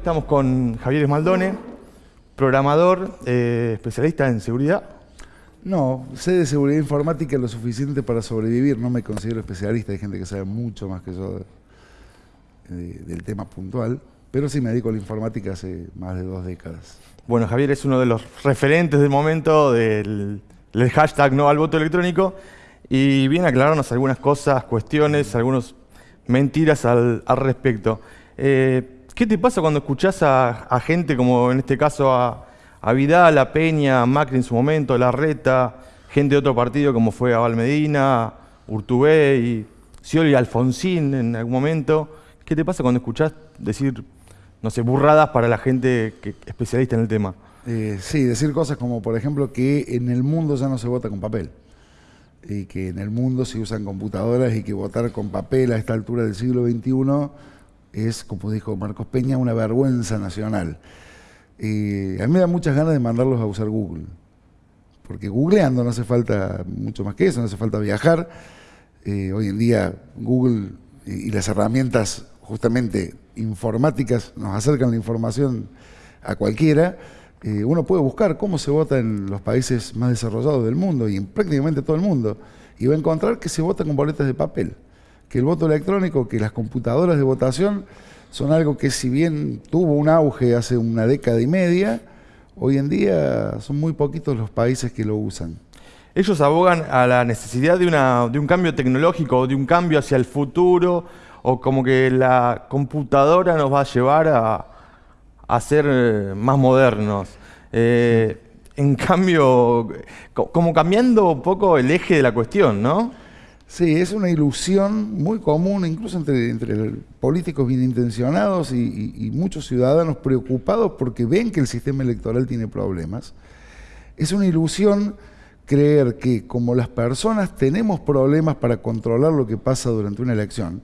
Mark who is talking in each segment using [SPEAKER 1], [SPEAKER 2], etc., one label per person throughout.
[SPEAKER 1] Estamos con Javier Esmaldone, programador, eh, especialista en seguridad.
[SPEAKER 2] No, sé de seguridad informática lo suficiente para sobrevivir, no me considero especialista, hay gente que sabe mucho más que yo del tema puntual, pero sí me dedico a la informática hace más de dos décadas.
[SPEAKER 1] Bueno, Javier es uno de los referentes del momento del, hashtag no al voto electrónico y viene a aclararnos algunas cosas, cuestiones, algunas mentiras al, respecto. Eh, ¿Qué te pasa cuando escuchás a, gente como en este caso a, Vidal, a Peña, a Macri en su momento, a Larreta, gente de otro partido como fue Abal Medina, Urtubé y Scioli Alfonsín en algún momento? ¿Qué te pasa cuando escuchás decir, no sé, burradas para la gente especialista en el tema?
[SPEAKER 2] Eh, sí, decir cosas como, por ejemplo, que en el mundo ya no se vota con papel y que en el mundo se usan computadoras y que votar con papel a esta altura del siglo XXI es, como dijo Marcos Peña, una vergüenza nacional. a mí me da muchas ganas de mandarlos a usar Google, porque googleando no hace falta mucho más que eso, no hace falta viajar. Eh, hoy en día Google y, las herramientas justamente informáticas nos acercan la información a cualquiera. Eh, uno puede buscar cómo se vota en los países más desarrollados del mundo y en prácticamente todo el mundo, y va a encontrar que se vota con boletas de papel que el voto electrónico, que las computadoras de votación son algo que si bien tuvo un auge hace una década y media, hoy en día son muy poquitos los países que lo usan.
[SPEAKER 1] Ellos abogan a la necesidad de, una, de un cambio tecnológico, de un cambio hacia el futuro, o como que la computadora nos va a llevar a, a ser eh, más modernos. Eh, en cambio, como cambiando un poco el eje de la cuestión, ¿no?
[SPEAKER 2] Sí, es una ilusión muy común, incluso entre, políticos bien intencionados y, muchos ciudadanos preocupados porque ven que el sistema electoral tiene problemas. Es una ilusión creer que como las personas tenemos problemas para controlar lo que pasa durante una elección,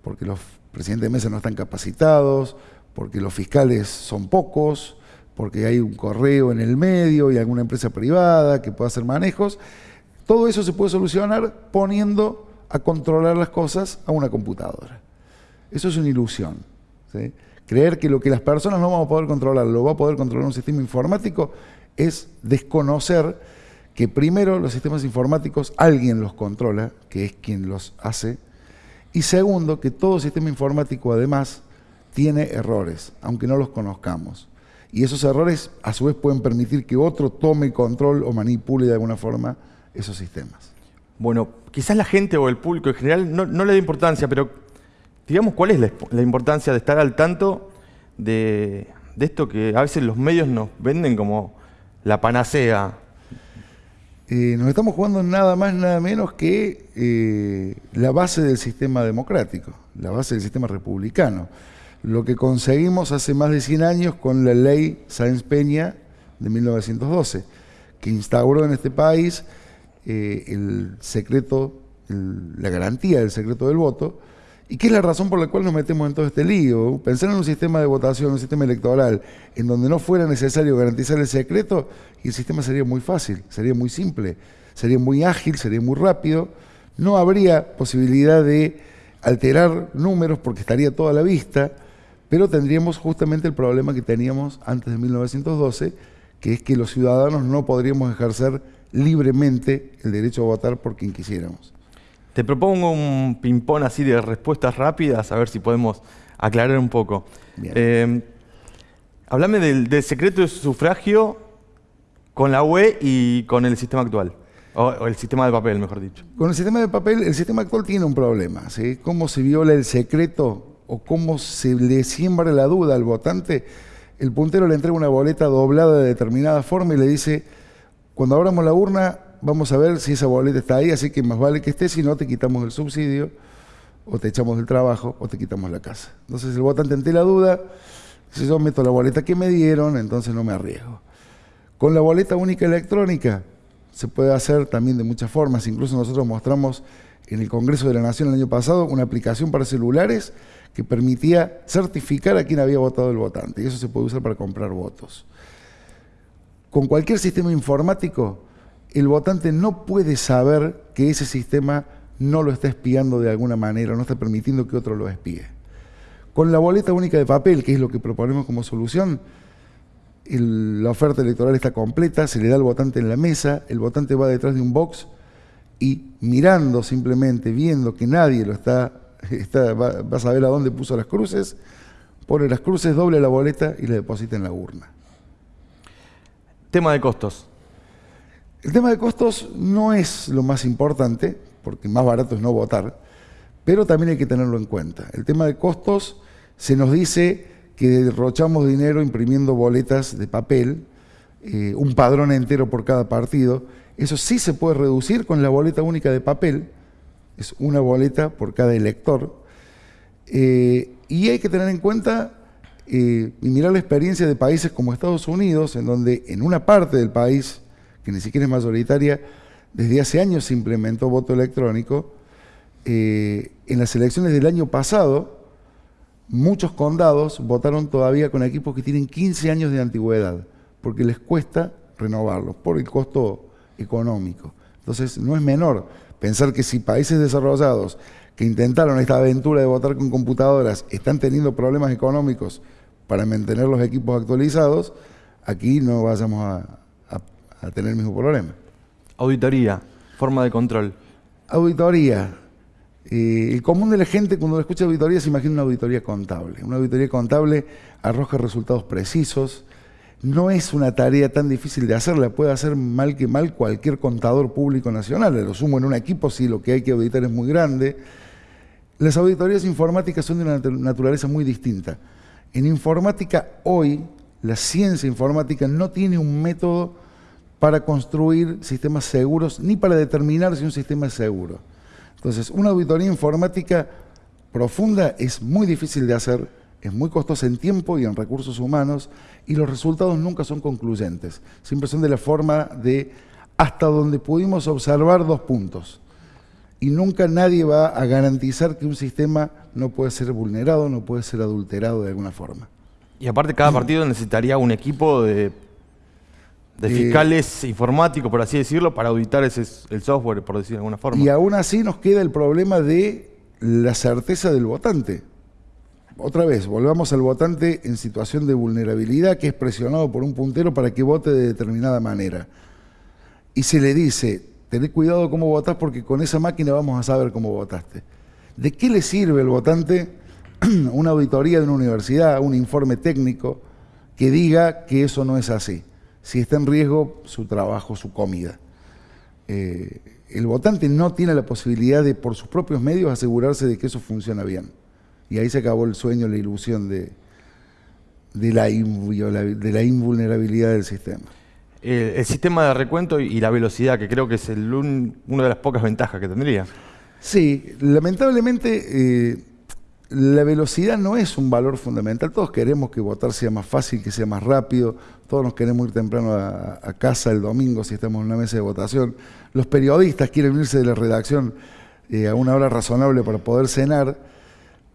[SPEAKER 2] porque los presidentes de mesa no están capacitados, porque los fiscales son pocos, porque hay un correo en el medio y alguna empresa privada que pueda hacer manejos, todo eso se puede solucionar poniendo a controlar las cosas a una computadora. Eso es una ilusión. Creer que lo que las personas no vamos a poder controlar lo va a poder controlar un sistema informático es desconocer que primero los sistemas informáticos alguien los controla, que es quien los hace, y segundo, que todo sistema informático además tiene errores, aunque no los conozcamos. Y esos errores a su vez pueden permitir que otro tome control o manipule de alguna forma esos sistemas.
[SPEAKER 1] Bueno, quizás la gente o el público en general no, le da importancia, pero digamos, ¿cuál es la, importancia de estar al tanto de, esto que a veces los medios nos venden como la panacea?
[SPEAKER 2] Eh, nos estamos jugando nada más, nada menos que eh, la base del sistema democrático, la base del sistema republicano. Lo que conseguimos hace más de 100 años con la ley Sáenz Peña de 1912, que instauró en este país eh, el secreto, la garantía del secreto del voto, y que es la razón por la cual nos metemos en todo este lío. Pensar en un sistema de votación, un sistema electoral, en donde no fuera necesario garantizar el secreto, y el sistema sería muy fácil, sería muy simple, sería muy ágil, sería muy rápido, no habría posibilidad de alterar números porque estaría toda la vista, pero tendríamos justamente el problema que teníamos antes de 1912, que es que los ciudadanos no podríamos ejercer libremente el derecho a votar por quien quisiéramos.
[SPEAKER 1] Te propongo un ping-pong así de respuestas rápidas, a ver si podemos aclarar un poco. Eh, háblame del, secreto de sufragio con la UE y con el sistema actual. O, el sistema de papel, mejor dicho.
[SPEAKER 2] Con el sistema de papel, el sistema actual tiene un problema. ¿sí? ¿Cómo se viola el secreto o cómo se le siembra la duda al votante? El puntero le entrega una boleta doblada de determinada forma y le dice cuando abramos la urna, vamos a ver si esa boleta está ahí, así que más vale que esté, si no te quitamos el subsidio, o te echamos del trabajo, o te quitamos la casa. Entonces el votante ante la duda, si yo meto la boleta que me dieron, entonces no me arriesgo. Con la boleta única electrónica se puede hacer también de muchas formas. Incluso nosotros mostramos en el Congreso de la Nación el año pasado una aplicación para celulares que permitía certificar a quién había votado el votante. Y eso se puede usar para comprar votos. Con cualquier sistema informático, el votante no puede saber que ese sistema no lo está espiando de alguna manera, no está permitiendo que otro lo espíe. Con la boleta única de papel, que es lo que proponemos como solución, la oferta electoral está completa, se le da al votante en la mesa, el votante va detrás de un box y mirando simplemente, viendo que nadie lo está, va, va, a saber a dónde puso las cruces, pone las cruces, doble la boleta y la deposita en la urna.
[SPEAKER 1] Tema de costos.
[SPEAKER 2] El tema de costos no es lo más importante, porque más barato es no votar, pero también hay que tenerlo en cuenta. El tema de costos se nos dice que derrochamos dinero imprimiendo boletas de papel, eh, un padrón entero por cada partido. Eso sí se puede reducir con la boleta única de papel, es una boleta por cada elector. Eh, y hay que tener en cuenta eh, y mirar la experiencia de países como Estados Unidos, en donde en una parte del país, que ni siquiera es mayoritaria, desde hace años se implementó voto electrónico. en las elecciones del año pasado, muchos condados votaron todavía con equipos que tienen 15 años de antigüedad, porque les cuesta renovarlos por el costo económico. Entonces, no es menor pensar que si países desarrollados que intentaron esta aventura de votar con computadoras están teniendo problemas económicos para mantener los equipos actualizados, aquí no vayamos a, a tener el mismo problema.
[SPEAKER 1] Auditoría, forma de control.
[SPEAKER 2] Auditoría, eh, el común de la gente cuando escucha auditoría se imagina una auditoría contable. Una auditoría contable arroja resultados precisos. No es una tarea tan difícil de hacer, la puede hacer mal que mal cualquier contador público nacional. Lo sumo en un equipo si lo que hay que auditar es muy grande. Las auditorías informáticas son de una naturaleza muy distinta. En informática hoy, la ciencia informática no tiene un método para construir sistemas seguros ni para determinar si un sistema es seguro. Entonces, una auditoría informática profunda es muy difícil de hacer, es muy costosa en tiempo y en recursos humanos, y los resultados nunca son concluyentes. Siempre son de la forma de hasta donde pudimos observar dos puntos. Y nunca nadie va a garantizar que un sistema no puede ser vulnerado, no puede ser adulterado de alguna forma.
[SPEAKER 1] Y aparte cada partido necesitaría un equipo de de fiscales informáticos, por así decirlo, para auditar ese, el software, por decirlo de alguna forma.
[SPEAKER 2] Y aún así nos queda el problema de la certeza del votante. Otra vez, volvamos al votante en situación de vulnerabilidad que es presionado por un puntero para que vote de determinada manera. Y se le dice, tened cuidado cómo votás porque con esa máquina vamos a saber cómo votaste. ¿De qué le sirve al votante una auditoría de una universidad, un informe técnico que diga que eso no es así? si está en riesgo su trabajo, su comida. Eh, el votante no tiene la posibilidad de, por sus propios medios, asegurarse de que eso funciona bien. Y ahí se acabó el sueño, la ilusión de la invulnerabilidad del sistema.
[SPEAKER 1] El sistema de recuento y la velocidad, que creo que es una de las pocas ventajas que tendría.
[SPEAKER 2] Sí, lamentablemente eh, la velocidad no es un valor fundamental. Todos queremos que votar sea más fácil, que sea más rápido. Todos nos queremos ir temprano a, casa el domingo si estamos en una mesa de votación. Los periodistas quieren irse de la redacción eh, a una hora razonable para poder cenar.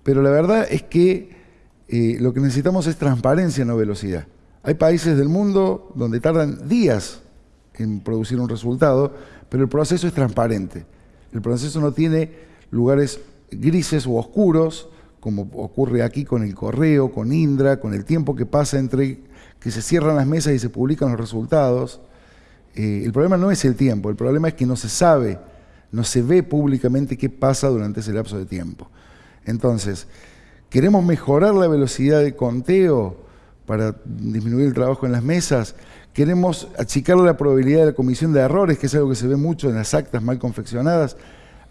[SPEAKER 2] Pero la verdad es que eh, lo que necesitamos es transparencia, no velocidad. Hay países del mundo donde tardan días en producir un resultado, pero el proceso es transparente. El proceso no tiene lugares grises o oscuros, como ocurre aquí con el correo, con Indra, con el tiempo que pasa entre que se cierran las mesas y se publican los resultados. Eh, el problema no es el tiempo, el problema es que no se sabe, no se ve públicamente qué pasa durante ese lapso de tiempo. Entonces, queremos mejorar la velocidad de conteo para disminuir el trabajo en las mesas, queremos achicar la probabilidad de la comisión de errores, que es algo que se ve mucho en las actas mal confeccionadas,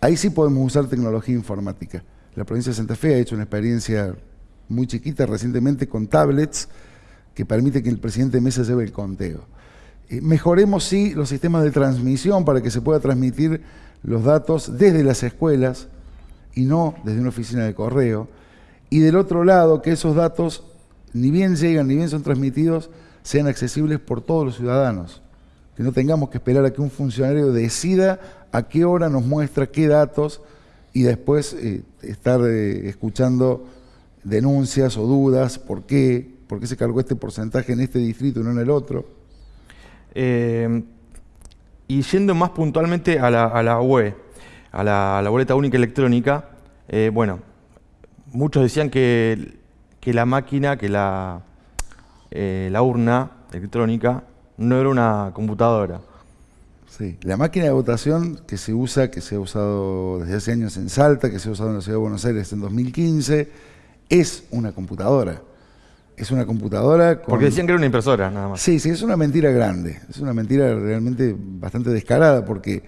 [SPEAKER 2] ahí sí podemos usar tecnología informática. La provincia de Santa Fe ha hecho una experiencia muy chiquita recientemente con tablets que permite que el presidente de mesa lleve el conteo. Eh, mejoremos, sí, los sistemas de transmisión para que se pueda transmitir los datos desde las escuelas y no desde una oficina de correo. Y del otro lado, que esos datos, ni bien llegan, ni bien son transmitidos, sean accesibles por todos los ciudadanos. Que no tengamos que esperar a que un funcionario decida a qué hora nos muestra qué datos y después eh, estar eh, escuchando denuncias o dudas, ¿por qué? ¿Por qué se cargó este porcentaje en este distrito y no en el otro?
[SPEAKER 1] Eh, y yendo más puntualmente a la, a la UE, a la, boleta única electrónica, bueno, muchos decían que que la máquina, que la, eh, la urna electrónica no era una computadora.
[SPEAKER 2] Sí, la máquina de votación que se usa, que se ha usado desde hace años en Salta, que se ha usado en la Ciudad de Buenos Aires en 2015, es una computadora. Es una computadora con...
[SPEAKER 1] Porque decían que era una impresora, nada más.
[SPEAKER 2] Sí, sí, es una mentira grande. Es una mentira realmente bastante descarada porque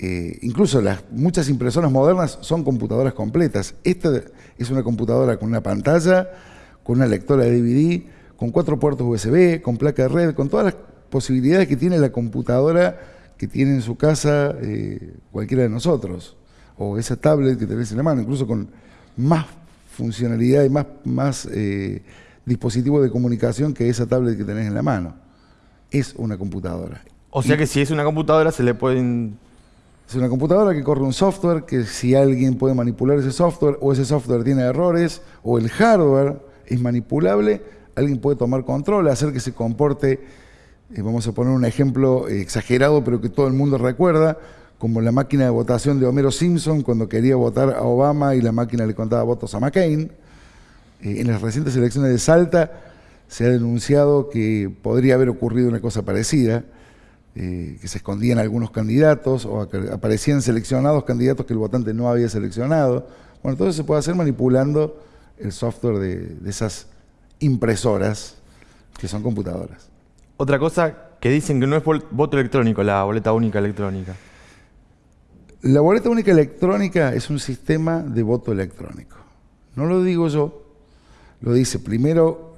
[SPEAKER 2] eh, incluso las muchas impresoras modernas son computadoras completas. Esta es una computadora con una pantalla, con una lectora de DVD, con cuatro puertos USB, con placa de red, con todas las posibilidades que tiene la computadora que tiene en su casa eh, cualquiera de nosotros, o esa tablet que tenés en la mano, incluso con más funcionalidad y más, más eh, dispositivo de comunicación que esa tablet que tenés en la mano. Es una computadora.
[SPEAKER 1] O sea que si es una computadora se le pueden...
[SPEAKER 2] Es una computadora que corre un software, que si alguien puede manipular ese software, o ese software tiene errores, o el hardware es manipulable, alguien puede tomar control, hacer que se comporte, eh, vamos a poner un ejemplo eh, exagerado, pero que todo el mundo recuerda, como la máquina de votación de Homero Simpson cuando quería votar a Obama y la máquina le contaba votos a McCain. Eh, en las recientes elecciones de Salta se ha denunciado que podría haber ocurrido una cosa parecida, que se escondían algunos candidatos o aparecían seleccionados candidatos que el votante no había seleccionado. Bueno, todo eso se puede hacer manipulando el software de esas impresoras, que son computadoras.
[SPEAKER 1] Otra cosa que dicen que no es voto electrónico, la boleta única electrónica.
[SPEAKER 2] La boleta única electrónica es un sistema de voto electrónico. No lo digo yo, lo dice primero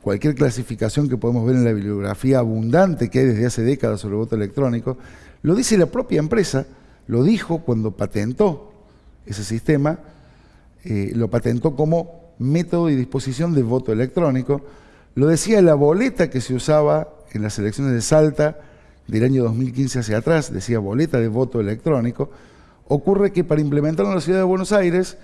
[SPEAKER 2] cualquier clasificación que podemos ver en la bibliografía abundante que hay desde hace décadas sobre el voto electrónico, lo dice la propia empresa, lo dijo cuando patentó ese sistema, eh, lo patentó como método y disposición de voto electrónico. Lo decía la boleta que se usaba en las elecciones de Salta del año 2015 hacia atrás, decía boleta de voto electrónico. Ocurre que para implementarlo en la ciudad de Buenos Aires,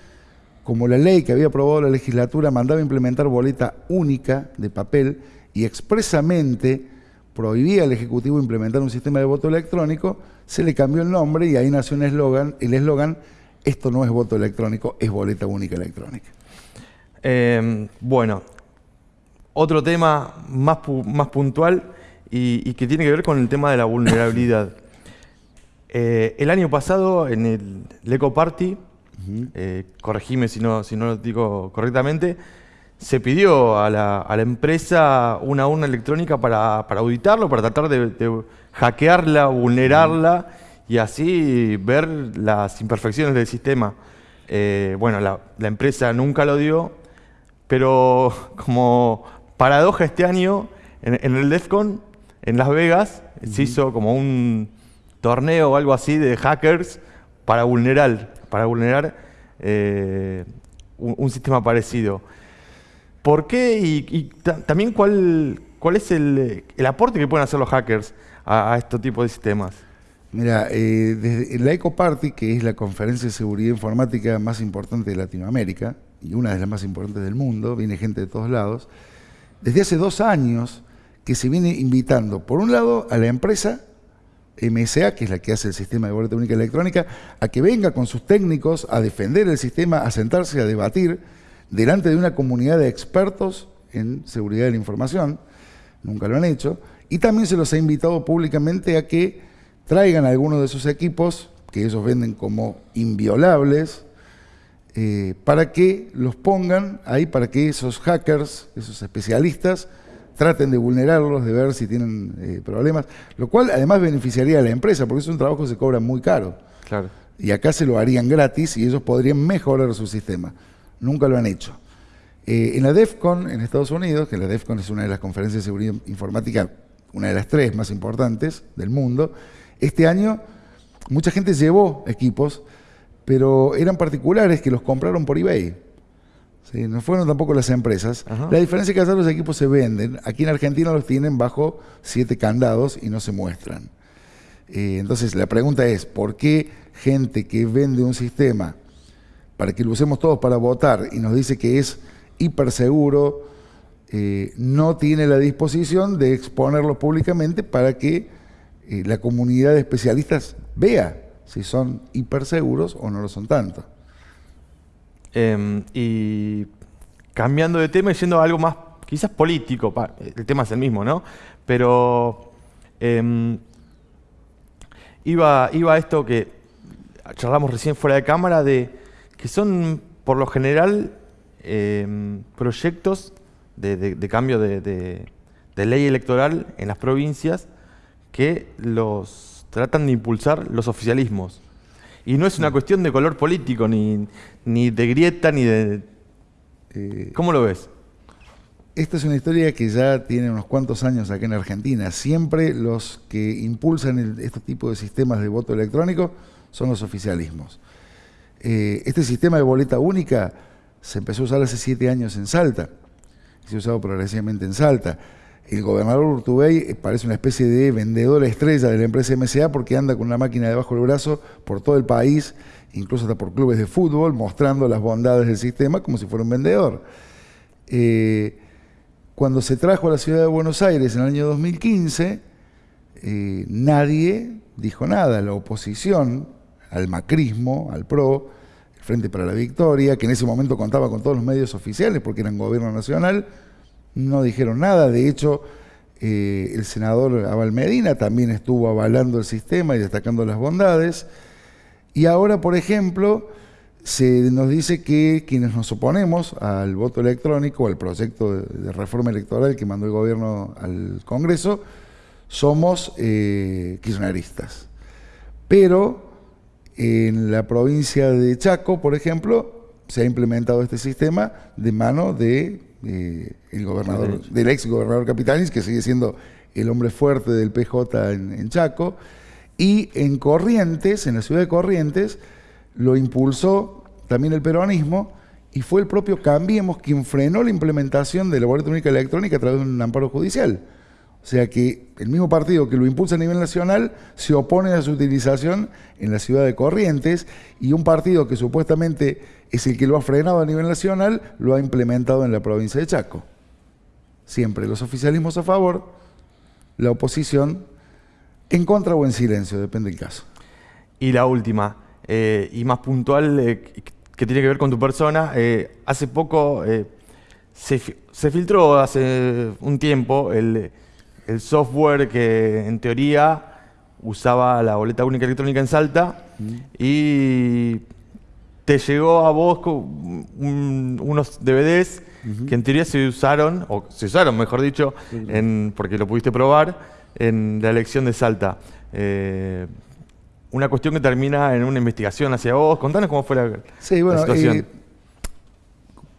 [SPEAKER 2] como la ley que había aprobado la legislatura mandaba implementar boleta única de papel y expresamente prohibía al Ejecutivo implementar un sistema de voto electrónico, se le cambió el nombre y ahí nació un eslogan, el eslogan, esto no es voto electrónico, es boleta única electrónica.
[SPEAKER 1] Em, bueno, otro tema más, más puntual y, que tiene que ver con el tema de la vulnerabilidad. Eh, el año pasado en el Eco Party, eh, corregime si no, si no lo digo correctamente, se pidió a la, empresa una urna electrónica para, auditarlo, para tratar de, hackearla, vulnerarla y así ver las imperfecciones del sistema. Eh, bueno, la, empresa nunca lo dio, pero como paradoja este año, en, el DEFCON, en Las Vegas, se hizo como un torneo o algo así de hackers para vulnerar, para vulnerar eh, un, sistema parecido. ¿Por qué y, también cuál, cuál es el, aporte que pueden hacer los hackers a, este tipo de sistemas?
[SPEAKER 2] Mira, eh, desde la EcoParty, que es la conferencia de seguridad informática más importante de Latinoamérica, y una de las más importantes del mundo, viene gente de todos lados, desde hace dos años que se viene invitando, por un lado, a la empresa MSA, que es la que hace el sistema de boleta única electrónica, a que venga con sus técnicos a defender el sistema, a sentarse a debatir delante de una comunidad de expertos en seguridad de la información, nunca lo han hecho, y también se los ha invitado públicamente a que traigan algunos de sus equipos, que ellos venden como inviolables, eh, para que los pongan ahí, para que esos hackers, esos especialistas, traten de vulnerarlos, de ver si tienen eh, problemas, lo cual además beneficiaría a la empresa, porque es un trabajo que se cobra muy caro.
[SPEAKER 1] Claro.
[SPEAKER 2] Y acá se lo harían gratis y ellos podrían mejorar su sistema. Nunca lo han hecho. Eh, en la DEFCON, en Estados Unidos, que la DEFCON es una de las conferencias de seguridad informática, una de las tres más importantes del mundo, este año mucha gente llevó equipos pero eran particulares que los compraron por eBay. No fueron tampoco las empresas. La diferencia es que allá los equipos se venden. Aquí en Argentina los tienen bajo siete candados y no se muestran. Eh, entonces la pregunta es, ¿por qué gente que vende un sistema para que lo usemos todos para votar y nos dice que es hiper seguro, eh, no tiene la disposición de exponerlo públicamente para que eh, la comunidad de especialistas vea si son hiperseguros o no lo son tanto.
[SPEAKER 1] Em, y cambiando de tema y yendo a algo más, quizás político, el tema es el mismo, ¿no? Pero em, iba, iba a esto que charlamos recién fuera de cámara, de que son por lo general em, proyectos de, cambio de, ley electoral en las provincias que los tratan de impulsar los oficialismos. Y no es una cuestión de color político, ni, ni de grieta, ni de... Eh, ¿Cómo lo ves?
[SPEAKER 2] Esta es una historia que ya tiene unos cuantos años acá en Argentina. Siempre los que impulsan este tipo de sistemas de voto electrónico son los oficialismos. Eh, este sistema de boleta única se empezó a usar hace siete años en Salta. Se ha usado progresivamente en Salta. El gobernador Urtubey parece una especie de vendedor estrella de la empresa MCA porque anda con una máquina debajo del brazo por todo el país, incluso hasta por clubes de fútbol, mostrando las bondades del sistema como si fuera un vendedor. Eh, cuando se trajo a la ciudad de Buenos Aires en el año 2015, eh, nadie dijo nada. La oposición al macrismo, al PRO, el Frente para la Victoria, que en ese momento contaba con todos los medios oficiales porque eran gobierno nacional, no dijeron nada. De hecho, eh, el senador Abel Medina también estuvo avalando el sistema y destacando las bondades. Y ahora, por ejemplo, se nos dice que quienes nos oponemos al voto electrónico, al proyecto de, reforma electoral que mandó el gobierno al Congreso, somos eh, kirchneristas. Pero en la provincia de Chaco, por ejemplo, se ha implementado este sistema de mano de, eh, el gobernador, del ex gobernador Capitanis, que sigue siendo el hombre fuerte del PJ en Chaco, y en Corrientes, en la ciudad de Corrientes, lo impulsó también el peronismo y fue el propio Cambiemos quien frenó la implementación de la boleta única electrónica a través de un amparo judicial. O sea que el mismo partido que lo impulsa a nivel nacional se opone a su utilización en la ciudad de Corrientes y un partido que supuestamente es el que lo ha frenado a nivel nacional lo ha implementado en la provincia de Chaco. Siempre los oficialismos a favor, la oposición en contra o en silencio, depende del caso.
[SPEAKER 1] Y la última, eh, y más puntual, eh, que tiene que ver con tu persona, eh, hace poco se, filtró hace un tiempo el, software que en teoría usaba la boleta única electrónica en Salta mm. y te llegó a vos unos DVDs que en teoría se usaron, o se usaron mejor dicho, en, porque lo pudiste probar, en la elección de Salta. Eh, una cuestión que termina en una investigación hacia vos. Contanos cómo fue la, sí, bueno, situación. Eh,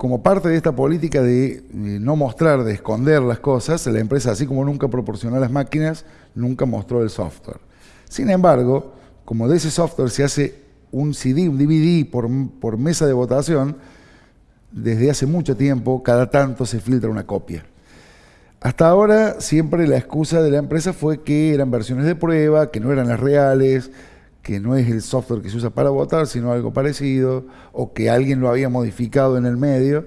[SPEAKER 2] como parte de esta política de no mostrar, de esconder las cosas, la empresa, así como nunca proporcionó las máquinas, nunca mostró el software. Sin embargo, como de ese software se hace un CD, un DVD por, por mesa de votación, desde hace mucho tiempo, cada tanto se filtra una copia. Hasta ahora siempre la excusa de la empresa fue que eran versiones de prueba, que no eran las reales, que no es el software que se usa para votar, sino algo parecido, o que alguien lo había modificado en el medio.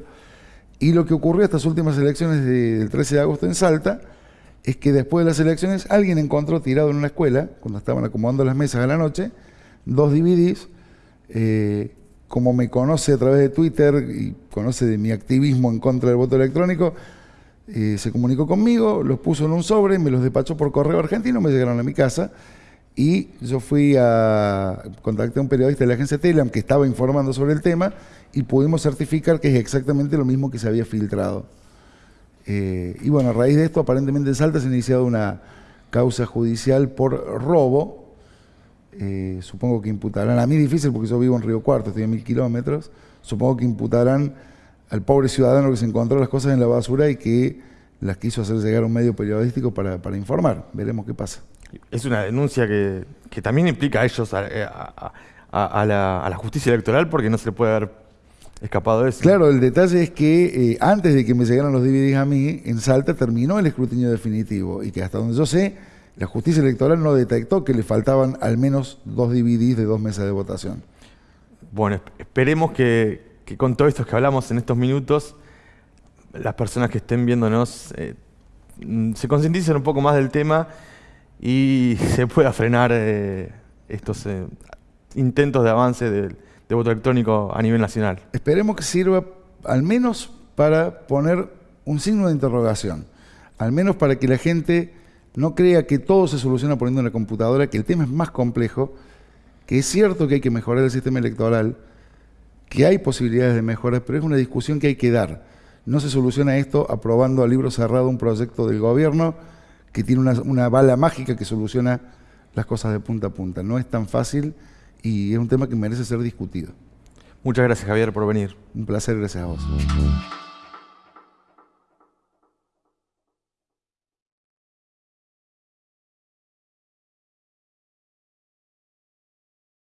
[SPEAKER 2] Y lo que ocurrió estas últimas elecciones del 13 de agosto en Salta es que después de las elecciones alguien encontró tirado en una escuela, cuando estaban acomodando las mesas a la noche, dos DVDs. Eh, como me conoce a través de Twitter y conoce de mi activismo en contra del voto electrónico, eh, se comunicó conmigo, los puso en un sobre, me los despachó por correo argentino, me llegaron a mi casa y yo fui a contacté a un periodista de la agencia Telam que estaba informando sobre el tema y pudimos certificar que es exactamente lo mismo que se había filtrado. Eh, y bueno, a raíz de esto, aparentemente en Salta se ha iniciado una causa judicial por robo. Eh, supongo que imputarán, a mí difícil porque yo vivo en Río Cuarto, estoy a mil kilómetros, supongo que imputarán al pobre ciudadano que se encontró las cosas en la basura y que las quiso hacer llegar a un medio periodístico para, informar. Veremos qué pasa.
[SPEAKER 1] Es una denuncia que, también implica a ellos, a, la, justicia electoral, porque no se le puede haber escapado de eso.
[SPEAKER 2] Claro, el detalle es que eh, antes de que me llegaran los DVDs a mí, en Salta terminó el escrutinio definitivo y que hasta donde yo sé, la justicia electoral no detectó que le faltaban al menos dos DVDs de dos mesas de votación.
[SPEAKER 1] Bueno, esperemos que, que con todo esto que hablamos en estos minutos, las personas que estén viéndonos eh, mm, se concienticen un poco más del tema y se pueda frenar eh, estos eh, intentos de avance de, voto electrónico a nivel nacional.
[SPEAKER 2] Esperemos que sirva al menos para poner un signo de interrogación, al menos para que la gente no crea que todo se soluciona poniendo una computadora, que el tema es más complejo, que es cierto que hay que mejorar el sistema electoral, que hay posibilidades de mejoras, pero es una discusión que hay que dar. No se soluciona esto aprobando a libro cerrado un proyecto del gobierno que tiene una, una bala mágica que soluciona las cosas de punta a punta. No es tan fácil y es un tema que merece ser discutido.
[SPEAKER 1] Muchas gracias Javier por venir.
[SPEAKER 2] Un placer, gracias a vos.